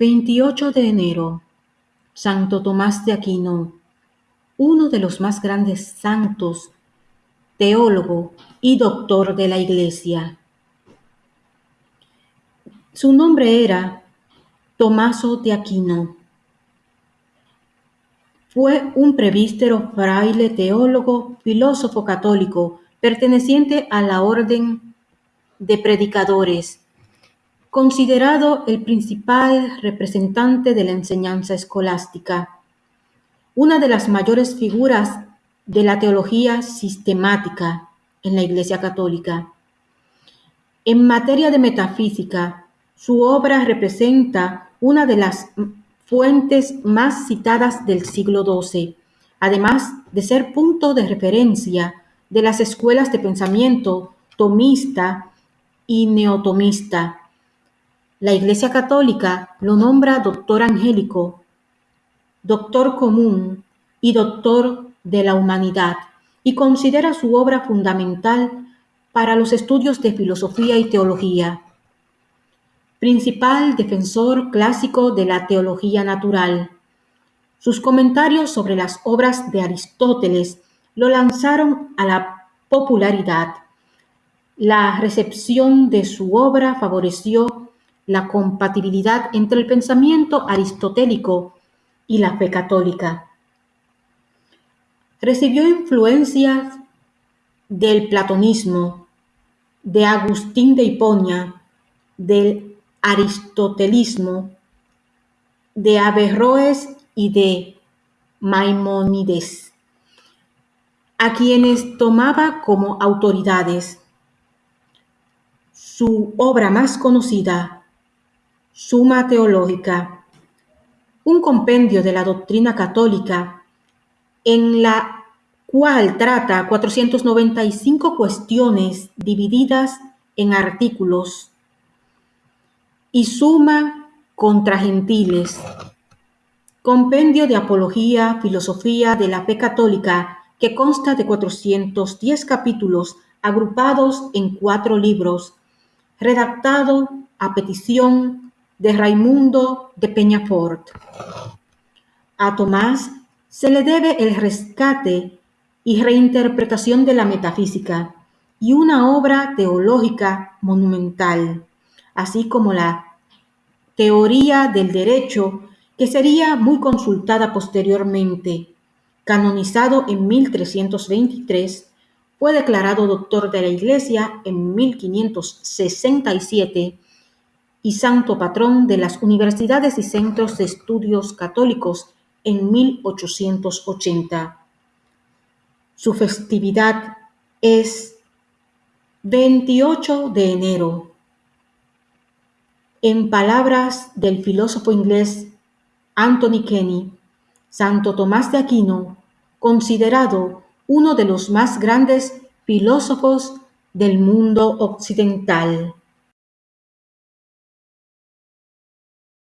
28 de enero, Santo Tomás de Aquino, uno de los más grandes santos, teólogo y doctor de la Iglesia. Su nombre era Tomaso de Aquino. Fue un prevístero, fraile, teólogo, filósofo católico, perteneciente a la orden de predicadores considerado el principal representante de la enseñanza escolástica, una de las mayores figuras de la teología sistemática en la Iglesia Católica. En materia de metafísica, su obra representa una de las fuentes más citadas del siglo XII, además de ser punto de referencia de las escuelas de pensamiento tomista y neotomista la Iglesia Católica lo nombra doctor angélico, doctor común y doctor de la humanidad y considera su obra fundamental para los estudios de filosofía y teología. Principal defensor clásico de la teología natural. Sus comentarios sobre las obras de Aristóteles lo lanzaron a la popularidad. La recepción de su obra favoreció la compatibilidad entre el pensamiento aristotélico y la fe católica. Recibió influencias del platonismo, de Agustín de Hiponia, del aristotelismo, de Averroes y de Maimónides, a quienes tomaba como autoridades. Su obra más conocida Suma Teológica, un compendio de la doctrina católica en la cual trata 495 cuestiones divididas en artículos y suma contra gentiles, compendio de apología, filosofía de la fe católica que consta de 410 capítulos agrupados en cuatro libros, redactado a petición de Raimundo de Peñafort. A Tomás se le debe el rescate y reinterpretación de la metafísica y una obra teológica monumental, así como la teoría del derecho que sería muy consultada posteriormente. Canonizado en 1323, fue declarado doctor de la Iglesia en 1567 y santo patrón de las universidades y centros de estudios católicos en 1880. Su festividad es 28 de enero. En palabras del filósofo inglés Anthony Kenny, Santo Tomás de Aquino, considerado uno de los más grandes filósofos del mundo occidental.